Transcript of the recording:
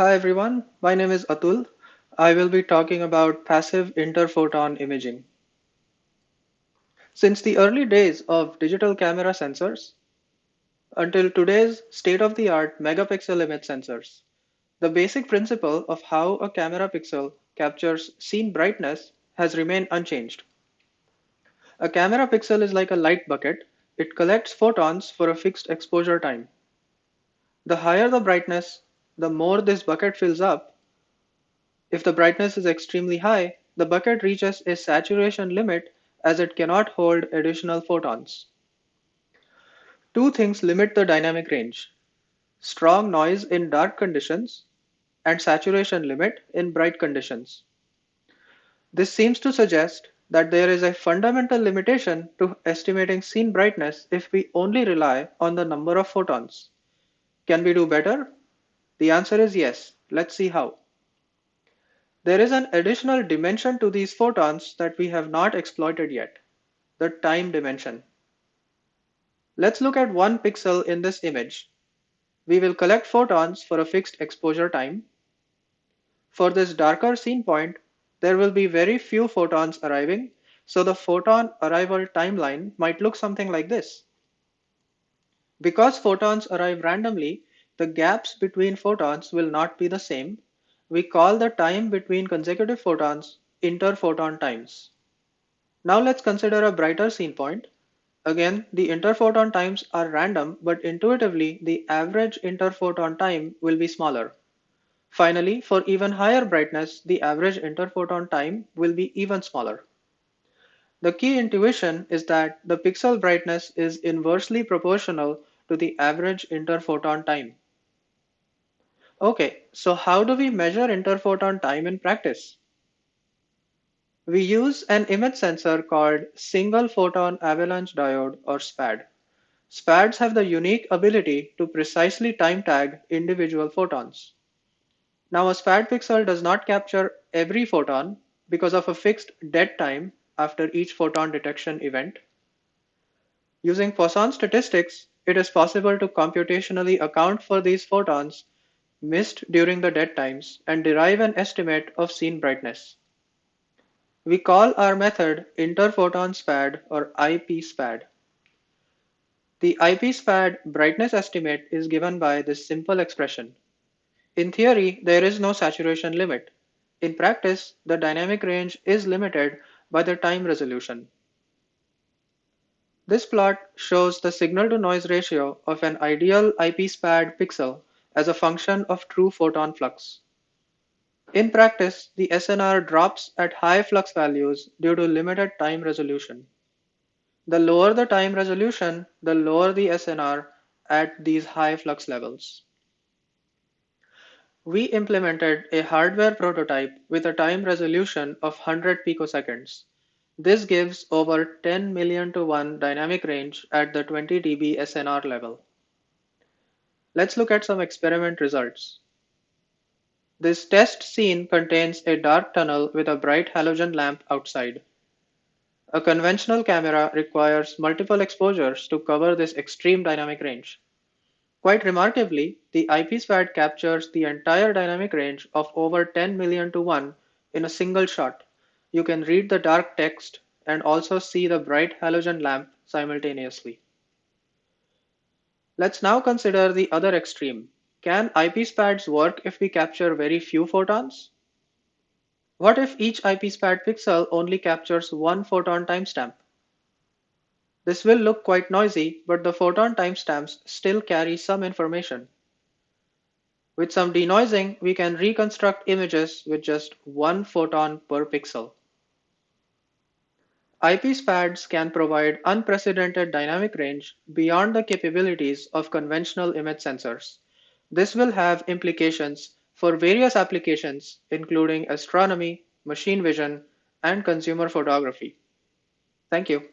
Hi everyone, my name is Atul. I will be talking about passive interphoton imaging. Since the early days of digital camera sensors until today's state-of-the-art megapixel image sensors, the basic principle of how a camera pixel captures scene brightness has remained unchanged. A camera pixel is like a light bucket. It collects photons for a fixed exposure time. The higher the brightness, the more this bucket fills up. If the brightness is extremely high, the bucket reaches a saturation limit as it cannot hold additional photons. Two things limit the dynamic range. Strong noise in dark conditions and saturation limit in bright conditions. This seems to suggest that there is a fundamental limitation to estimating scene brightness if we only rely on the number of photons. Can we do better? The answer is yes. Let's see how. There is an additional dimension to these photons that we have not exploited yet, the time dimension. Let's look at one pixel in this image. We will collect photons for a fixed exposure time. For this darker scene point, there will be very few photons arriving, so the photon arrival timeline might look something like this. Because photons arrive randomly, the gaps between photons will not be the same. We call the time between consecutive photons interphoton times. Now let's consider a brighter scene point. Again, the interphoton times are random, but intuitively the average interphoton time will be smaller. Finally, for even higher brightness, the average interphoton time will be even smaller. The key intuition is that the pixel brightness is inversely proportional to the average interphoton time. Okay, so how do we measure interphoton time in practice? We use an image sensor called Single Photon Avalanche Diode or SPAD. SPADs have the unique ability to precisely time tag individual photons. Now a SPAD pixel does not capture every photon because of a fixed dead time after each photon detection event. Using Poisson statistics, it is possible to computationally account for these photons missed during the dead times and derive an estimate of scene brightness. We call our method interphoton SPAD or IP SPAD. The IP SPAD brightness estimate is given by this simple expression. In theory, there is no saturation limit. In practice, the dynamic range is limited by the time resolution. This plot shows the signal to noise ratio of an ideal IP SPAD pixel as a function of true photon flux. In practice, the SNR drops at high flux values due to limited time resolution. The lower the time resolution, the lower the SNR at these high flux levels. We implemented a hardware prototype with a time resolution of 100 picoseconds. This gives over 10 million to 1 dynamic range at the 20 dB SNR level. Let's look at some experiment results. This test scene contains a dark tunnel with a bright halogen lamp outside. A conventional camera requires multiple exposures to cover this extreme dynamic range. Quite remarkably, the IP SPAD captures the entire dynamic range of over 10 million to 1 in a single shot. You can read the dark text and also see the bright halogen lamp simultaneously. Let's now consider the other extreme. Can IP SPADs work if we capture very few photons? What if each IP SPAD pixel only captures one photon timestamp? This will look quite noisy, but the photon timestamps still carry some information. With some denoising, we can reconstruct images with just one photon per pixel. IP SPADs can provide unprecedented dynamic range beyond the capabilities of conventional image sensors. This will have implications for various applications, including astronomy, machine vision, and consumer photography. Thank you.